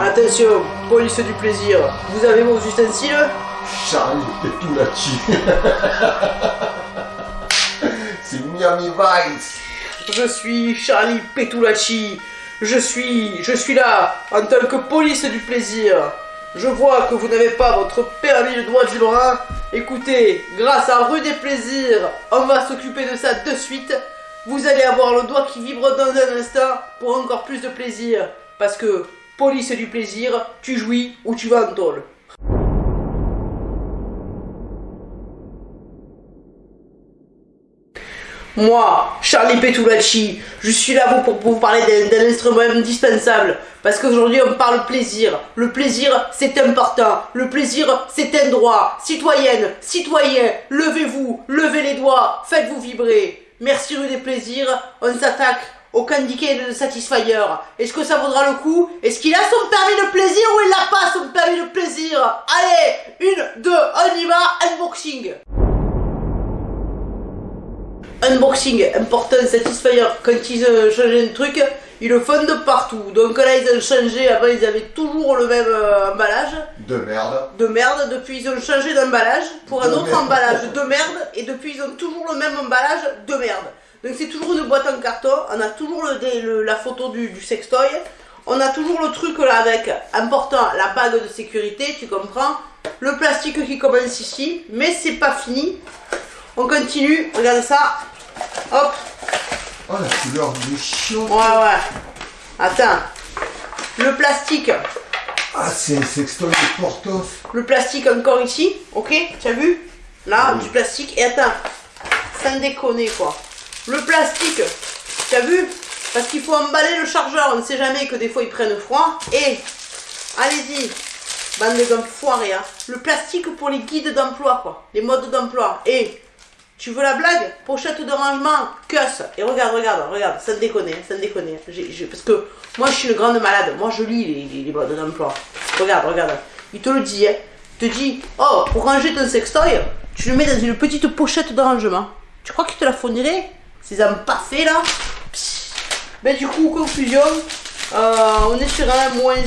Attention, police du plaisir. Vous avez vos ustensiles Charlie Petulacci. C'est Miami Vice. Je suis Charlie Petulacci. Je suis, je suis là en tant que police du plaisir. Je vois que vous n'avez pas votre permis de droit du Lorrain. Écoutez, grâce à Rue des Plaisirs, on va s'occuper de ça de suite. Vous allez avoir le doigt qui vibre dans un instant pour encore plus de plaisir. Parce que, police du plaisir, tu jouis ou tu vas en tôle. Moi, Charlie Petulacci, je suis là pour, pour vous parler d'un- instrument indispensable. Parce qu'aujourd'hui, on parle plaisir. Le plaisir, c'est important. Le plaisir, c'est un droit. Citoyenne, citoyen, levez-vous, levez les doigts, faites-vous vibrer. Merci rue des plaisirs, on s'attaque au candy cane de Satisfyer. Est-ce que ça vaudra le coup? Est-ce qu'il a son permis de plaisir ou il n'a pas son permis de plaisir? Allez, une, deux, on y va, unboxing. Unboxing important satisfier quand ils ont changé un truc ils le font de partout. Donc là ils ont changé. Avant ils avaient toujours le même euh, emballage. De merde. de merde. Depuis ils ont changé d'emballage pour un autre merde. emballage de merde. Et depuis ils ont toujours le même emballage de merde. Donc c'est toujours une boîte en carton. On a toujours le, dé- le- la photo du, du sextoy. On a toujours le truc là avec important la bague de sécurité tu comprends. Le plastique qui commence ici. Mais c'est pas fini. On continue. Regardez ça. Hop Oh la couleur du chiot. Ouais, ouais. Attends. Le plastique. Ah c'est un sextoy de. Le plastique encore ici. Ok Tu as vu? Là, Oui. du plastique. Et attends. Sans déconner, quoi. Le plastique. Tu as vu? Parce qu'il faut emballer le chargeur. On ne sait jamais que des fois ils prennent froid. Et. Allez-y. Bande d'enfoirés, hein. Le plastique pour les guides d'emploi, quoi. Les modes d'emploi. Et. Tu veux la blague? Pochette de rangement, cuss. Et regarde, regarde, regarde, sans déconner. J'ai- j'ai- parce que moi, je suis une grande malade. Moi, je lis les, les, d'emploi. Regarde, regarde. Il te le dit, hein. Il te dit, oh, pour ranger ton sextoy, tu le mets dans une petite pochette de rangement. Tu crois qu'il te la fournirait? Ces empaffés là Psst. Ben du coup, conclusion, euh, on est sur un moins 1.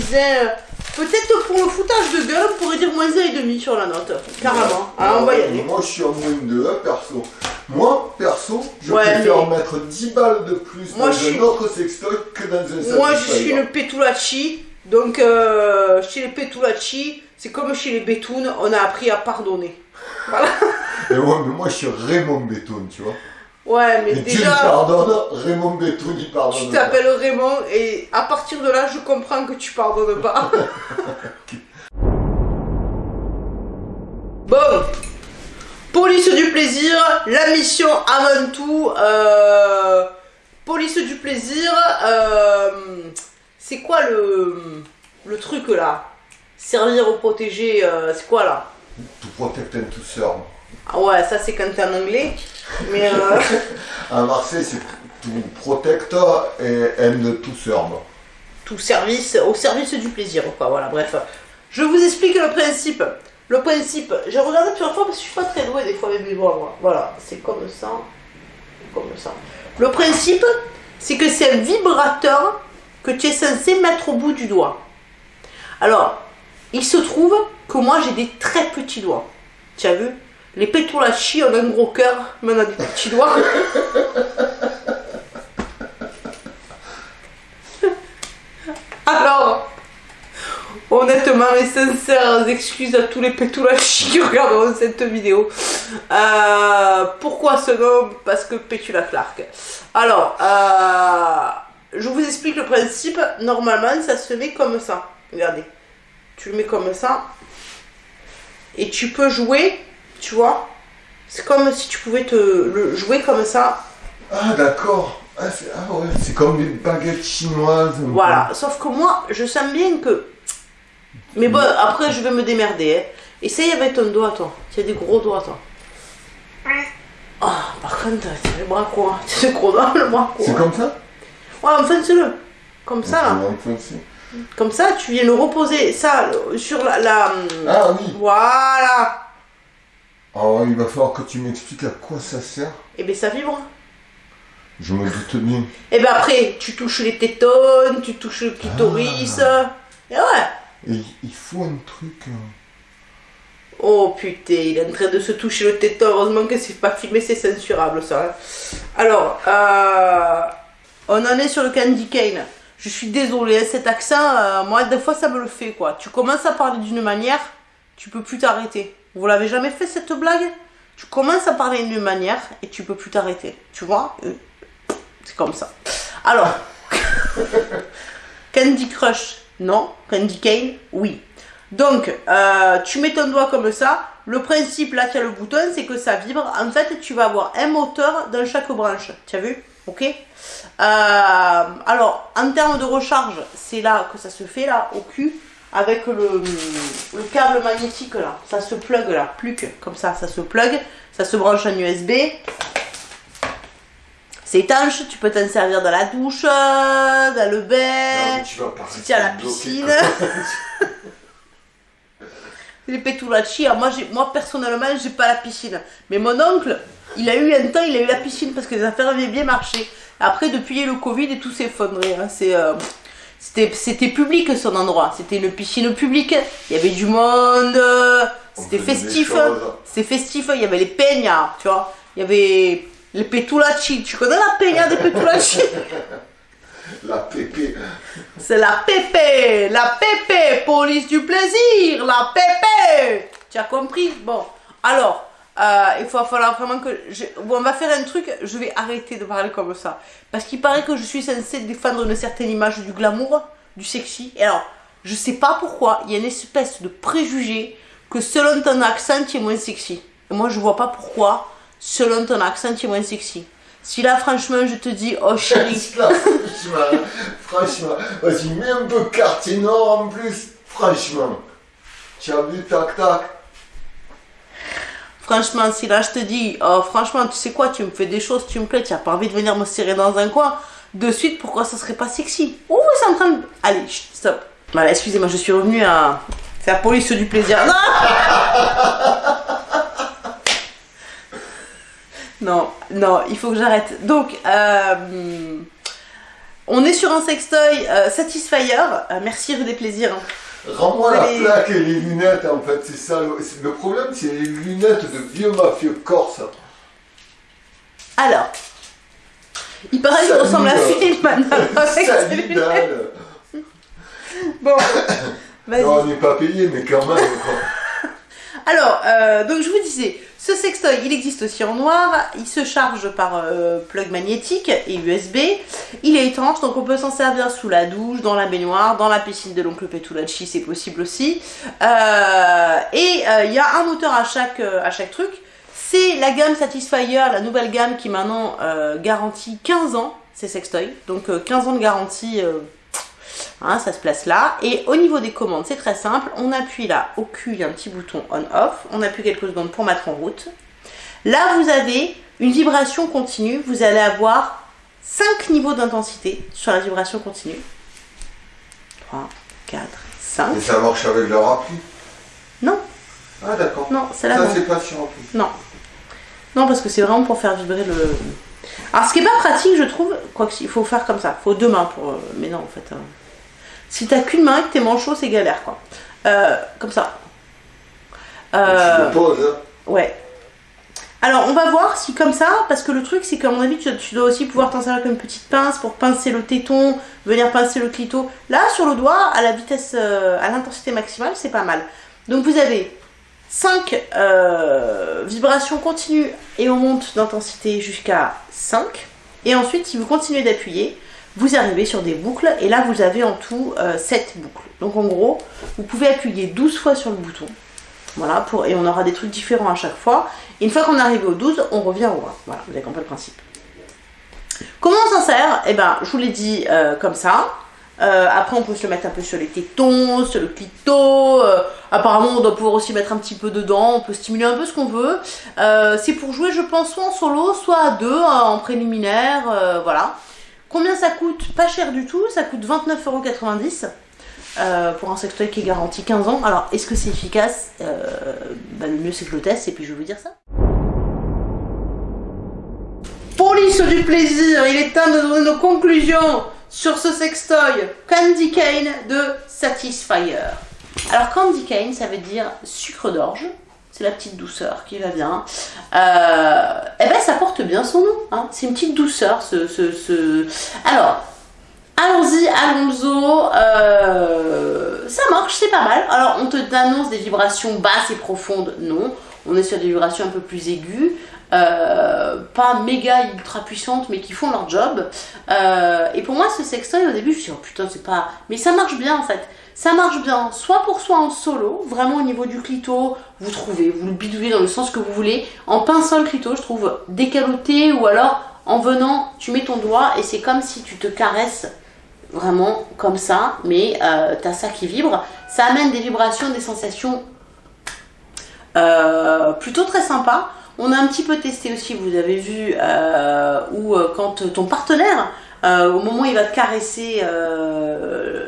Peut-être pour le foutage de gueule, on pourrait dire moins 1,5 sur la note. Carrément. Ah, on va y Ouais, aller. Moi je suis en moins de 1 perso. Moi perso, je Ouais, préfère mais- mettre 10 balles de plus Moi, dans je un autre sextoy que dans un Moi, je suis une Petulacci. Donc, euh, chez les Petulacci, c'est comme chez les Bétounes, on a appris à pardonner. Voilà. Et ouais, mais moi je suis Raymond Béton, tu vois. Ouais, mais Et tu lui déjà, pardonnes, Raymond Béton il pardonne. tu t'appelles Raymond et à partir de là, je comprends que tu pardonnes pas. bon. Police du plaisir, la mission avant tout. euh, police du plaisir, euh, c'est quoi le, le truc là? Servir ou protéger, euh, c'est quoi là? To protect and to serve. Ah ouais, ça c'est quand t'es en anglais. Mais euh, À Marseille, c'est to protect et and to serve. tout service, au service du plaisir, quoi. Voilà, bref. Je vous explique le principe. Le principe, j'ai regardé plusieurs fois parce que je suis pas très douée des fois avec mes doigts, moi. Voilà, c'est comme ça. Comme ça. Le principe, c'est que c'est un vibrateur que tu es censé mettre au bout du doigt. Alors, il se trouve que moi j'ai des très petits doigts. Tu as vu? Les pétoulachis ont un gros cœur, mais on a des petits doigts. Alors, honnêtement et sincères excuses à tous les pétoulachis qui regarderont cette vidéo. Euh, pourquoi ce nom? Parce que Pétula Clark. Alors, euh, je vous explique le principe. Normalement, ça se met comme ça. Regardez. Tu le mets comme ça. Et tu peux jouer, tu vois. C'est comme si tu pouvais te le jouer comme ça. Ah, d'accord. Ah, c'est ah ouais, c'est comme des baguettes chinoises. un peu. Voilà. Sauf que moi, je sens bien que. Mais bon, après, je vais me démerder. Hein. Essaye avec ton doigt, toi. Tu as des gros doigts, toi. Ah, par contre, as les bras as des gros doigts, le bras quoi C'est comme ça? Ouais, enfonce-le. Comme ça, là. Comme ça, tu viens le reposer, ça, le- sur la. la... Ah oui. Voilà. Alors, il va falloir que tu m'expliques à quoi ça sert. Et bien, ça vibre. Je me doute bien. Et ben après, tu touches les tétones, tu touches le clitoris. Et ouais. Et il faut un truc. euh, Oh putain, il est en train de se toucher le téton. Heureusement que c'est pas filmé, c'est censurable ça. hein. Alors, euh, on en est sur le candy cane. Je suis désolée, hein, cet accent, euh, moi, des fois ça me le fait quoi. Tu commences à parler d'une manière, tu peux plus t'arrêter. Vous l'avez jamais fait cette blague? Tu commences à parler d'une manière et tu peux plus t'arrêter. Tu vois? Euh, C'est comme ça. Alors, Candy Crush, non. Candy Cane, oui. Donc, euh, tu mets ton doigt comme ça. Le principe, là, tu as le bouton, c'est que ça vibre. En fait, tu vas avoir un moteur dans chaque branche. Tu as vu? Ok? Euh, Alors, en termes de recharge, c'est là que ça se fait, là, au cul, avec le, le câble magnétique, là. Ça se plug, là. Plus que, comme ça, ça se plug. Ça se branche en USB. C'est étanche, tu peux t'en servir dans la douche, dans le non, bain. mais tu vas si tu es à la piscine. Les petulacci, alors moi, moi personnellement, j'ai pas la piscine. Mais mon oncle, il a eu un temps, il a eu la piscine parce que les affaires avaient bien marché. Après, depuis le Covid et tout s'est effondré. hein. C'est, euh, c'était, c'était public son endroit. C'était une piscine publique. Il y avait du monde. euh, C'était festif. C'était festif. Il y avait les peñas, tu vois. Il y avait les petulacci. Tu connais la peña des petulacci? La pépé. C'est la pépé, la pépé, police du plaisir, la pépé. Tu as compris? Bon, alors, euh, il va falloir vraiment que... on va faire un truc, je vais arrêter de parler comme ça. Parce qu'il paraît que je suis censée défendre une certaine image du glamour, du sexy. Et alors, je sais pas pourquoi, il y a une espèce de préjugé que selon ton accent, tu es moins sexy. Et moi, je vois pas pourquoi, selon ton accent, tu es moins sexy. Si là, franchement, je te dis, oh chérie, franchement, vas-y, mets un peu quartier nord en plus. Franchement. Tu as tac, tac. Franchement, si là je te dis, oh, franchement, tu sais quoi, tu me fais des choses, tu me plais, tu n'as pas envie de venir me serrer dans un coin, de suite, pourquoi ça serait pas sexy? Oh, c'est en train de. Allez, stop. Voilà, excusez-moi, je suis revenue à faire police du plaisir. Non Non, non, il faut que j'arrête. Donc, euh, on est sur un sextoy euh. Euh, merci rue des plaisirs. Rends-moi la plaque et les lunettes, en fait, c'est ça. Le, problème, c'est les lunettes de vieux mafieux corse. Alors, il paraît que ressemble à euh, Philman avec ses lunettes. Bon, vas-y. Non, on n'est pas payé, mais quand même. quoi. Alors, euh, donc je vous disais, ce sextoy, il existe aussi en noir. Il se charge par euh, plug magnétique et USB. Il est étanche, donc on peut s'en servir sous la douche, dans la baignoire, dans la piscine de l'oncle Petulacci, c'est possible aussi. Euh, et euh, il y a un moteur à chaque, truc. C'est la gamme Satisfyer, la nouvelle gamme qui maintenant garantit 15 ans, ces sextoys. Donc euh, 15 ans de garantie. Hein, ça se place là. Et au niveau des commandes, c'est très simple. On appuie là au cul, il y a un petit bouton on-off. On appuie quelques secondes pour mettre en route. Là, vous avez une vibration continue. Vous allez avoir 5 niveaux d'intensité sur la vibration continue. 3, 4, 5. Et ça marche avec leur appli Non, Ah, d'accord. non, c'est là. Ça, c'est pas sur appli. Non. Non, parce que c'est vraiment pour faire vibrer le. Alors, ce qui est pas pratique, je trouve, quoi qu'il faut faire comme ça. Faut deux mains pour. euh, Mais non, en fait. euh, Si t'as qu'une main et que t'es manchot, c'est galère, quoi. Euh, comme ça. Euh, Tu poses, hein. Ouais. Alors, on va voir si comme ça, parce que le truc, c'est qu'à mon avis, tu, tu dois aussi pouvoir t'en servir comme une petite pince pour pincer le téton, venir pincer le clito. Là, sur le doigt, à la vitesse, euh, à l'intensité maximale, c'est pas mal. Donc, vous avez 5 vibrations continues et on monte d'intensité jusqu'à 5. Et ensuite, si vous continuez d'appuyer, vous arrivez sur des boucles et là, vous avez en tout 7 boucles. Donc, en gros, vous pouvez appuyer 12 fois sur le bouton. Voilà, pour, et on aura des trucs différents à chaque fois. Une fois qu'on est arrivé au 12, on revient au 1. Voilà, vous avez compris le principe. Comment on s'en sert? Eh ben, je vous l'ai dit euh, comme ça. Euh, après, on peut se mettre un peu sur les tétons, sur le clito. euh, apparemment, on doit pouvoir aussi mettre un petit peu dedans. On peut stimuler un peu ce qu'on veut. Euh, c'est pour jouer, je pense, soit en solo, soit à deux, euh, en préliminaire. euh, voilà. Combien ça coûte Pas cher du tout. Ça coûte 29,90€ euh, pour un sextoy qui est garanti 15 ans. Alors, est-ce que c'est efficace? Euh, bah, Le mieux, c'est que je le teste et puis je vais vous dire ça. Police du plaisir, il est temps de donner nos conclusions sur ce sextoy Candy Cane de Satisfyer. Alors Candy Cane, ça veut dire sucre d'orge. C'est la petite douceur qui va bien. Euh, eh ben, ça porte bien son nom. Hein. C'est une petite douceur. Ce, ce, Alors, allons-y, allons-y. Euh, ça marche, c'est pas mal. Alors, on te annonce des vibrations basses et profondes. Non. On est sur des vibrations un peu plus aiguës. Euh, pas méga ultra puissantes mais qui font leur job et pour moi ce sextoy au début je me suis dit oh putain c'est pas mais ça marche bien en fait ça marche bien soit pour soi en solo vraiment au niveau du clito vous trouvez vous le bidouillez dans le sens que vous voulez en pinçant le clito je trouve décaloté ou alors en venant tu mets ton doigt et c'est comme si tu te caresses vraiment comme ça mais euh, t'as ça qui vibre. Ça amène des vibrations des sensations plutôt très sympas. On a un petit peu testé aussi, vous avez vu, euh, où euh, quand ton partenaire, euh, au moment où il va te caresser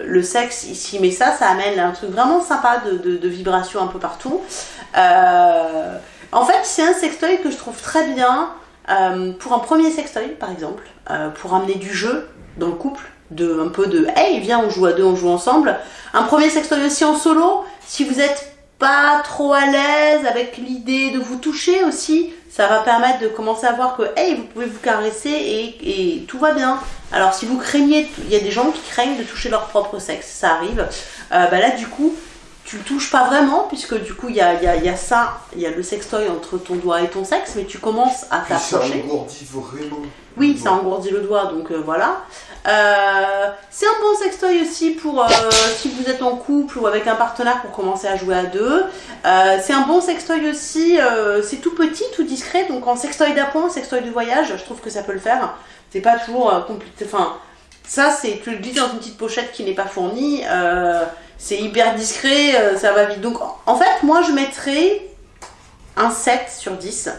le sexe, ici mais ça, ça amène un truc vraiment sympa de, de, vibration un peu partout. en fait, c'est un sextoy que je trouve très bien pour un premier sextoy, par exemple, pour amener du jeu dans le couple, de un peu de hey viens on joue à deux on joue ensemble un premier sextoy aussi en solo si vous êtes pas trop à l'aise avec l'idée de vous toucher aussi, ça va permettre de commencer à voir que hey, vous pouvez vous caresser et, tout va bien. Alors si vous craignez, il y a des gens qui craignent de toucher leur propre sexe, ça arrive. Euh, bah là du coup, tu le touches pas vraiment puisque du coup il y a, y a, ça, il y a le sextoy entre ton doigt et ton sexe, mais tu commences à t'approcher. Ça engourdit vraiment. Oui, ça engourdit le doigt, donc euh, voilà. Euh, c'est un bon sextoy aussi pour euh, si vous êtes en couple ou avec un partenaire pour commencer à jouer à deux. C'est un bon sextoy aussi, c'est tout petit, tout discret, donc en sextoy d'appoint, sextoy de voyage, je trouve que ça peut le faire. C'est pas toujours compliqué, enfin ça c'est, tu le dis dans une petite pochette qui n'est pas fournie, c'est hyper discret, ça va vite. Donc en fait moi je mettrais un 7 sur 10.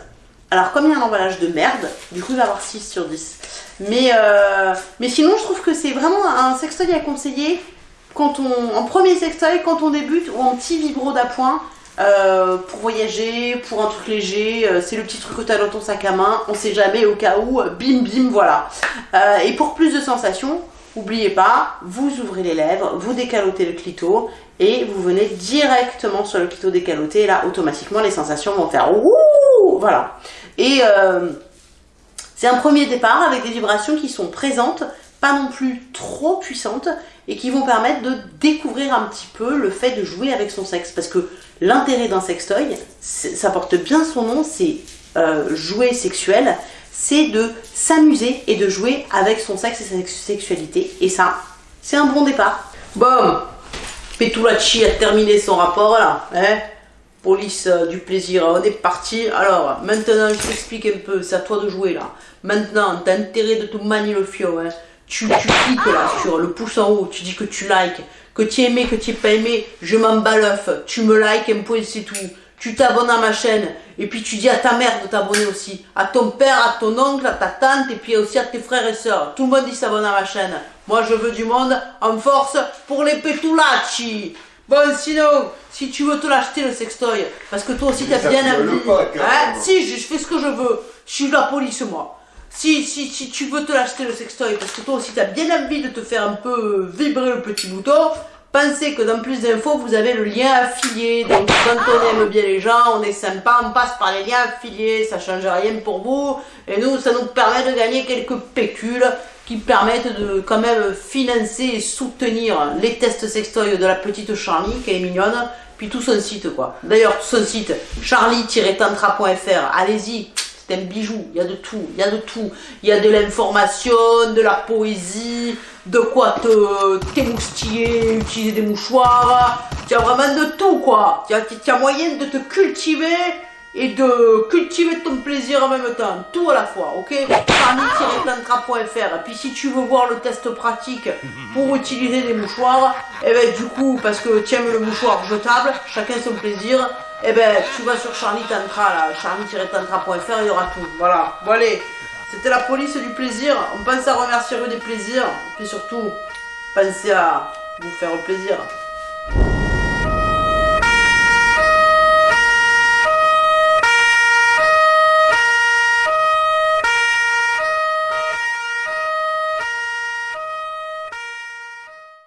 Alors comme il y a un emballage de merde, du coup il va avoir 6 sur 10. Mais, euh, mais sinon, je trouve que c'est vraiment un sextoy à conseiller quand on, en premier sextoy, quand on débute, ou en petit vibro d'appoint. Euh, pour voyager, pour un truc léger, euh, c'est le petit truc que tu as dans ton sac à main, on sait jamais au cas où, bim bim, voilà. et pour plus de sensations, n'oubliez pas, vous ouvrez les lèvres, vous décalotez le clito et vous venez directement sur le clito décaloté et là automatiquement les sensations vont faire ouh, voilà. Et c'est un premier départ avec des vibrations qui sont présentes, pas non plus trop puissantes, et qui vont permettre de découvrir un petit peu le fait de jouer avec son sexe. Parce que l'intérêt d'un sextoy, ça porte bien son nom, c'est euh, jouer sexuel, c'est de s'amuser et de jouer avec son sexe et sa sexualité. Et ça, c'est un bon départ. Bon, Petulacci a terminé son rapport là, hein police euh, du plaisir, on est parti. Alors, maintenant, je t'explique un peu, c'est à toi de jouer là. Maintenant, t'as intérêt de te manier le fio, hein. Tu, tu cliques là sur le pouce en haut, tu dis que tu likes, que tu aimé, que tu pas aimé, je m'en bats l'œuf, tu me likes un point, c'est tout. Tu t'abonnes à ma chaîne, et puis tu dis à ta mère de t'abonner aussi, à ton père, à ton oncle, à ta tante, et puis aussi à tes frères et sœurs. Tout le monde dit s'abonne à ma chaîne. Moi, je veux du monde en force pour les petulacci. Bon, sinon, si tu veux te l'acheter le sextoy, parce que toi aussi t'as bien envie. Hein, si, je, fais ce que je veux. Je suis la police, moi. Si, si, si tu veux te l'acheter le sextoy, parce que toi aussi t'as bien envie de te faire un peu vibrer le petit bouton, pensez que dans plus d'infos, vous avez le lien affilié. Donc quand on aime bien les gens, on est sympa, on passe par les liens affiliés, ça change rien pour vous. Et nous, ça nous permet de gagner quelques pécules qui permettent de quand même financer et soutenir les tests sextoy de la petite Charlie, qui est mignonne, puis tout son site quoi. D'ailleurs, son site, charlie-tantra.fr, allez-y, c'est un bijou, il y a de tout, il y a de tout. Il y a de l'information, de la poésie, de quoi te t'émoustiller, utiliser des mouchoirs, y a vraiment de tout quoi. Il y a moyen de te cultiver et de cultiver ton plaisir en même temps, tout à la fois, ok? Fanny-plantra.fr Puis si tu veux voir le test pratique pour utiliser des mouchoirs, et eh ben du coup, parce que tu aimes le mouchoir jetable, chacun son plaisir, et eh ben tu vas sur Charlie Tantra, là, charlie-tantra.fr, il y aura tout, voilà. Bon allez, c'était la police du plaisir, on pense à remercier eux des plaisirs, puis surtout, pensez à vous faire plaisir.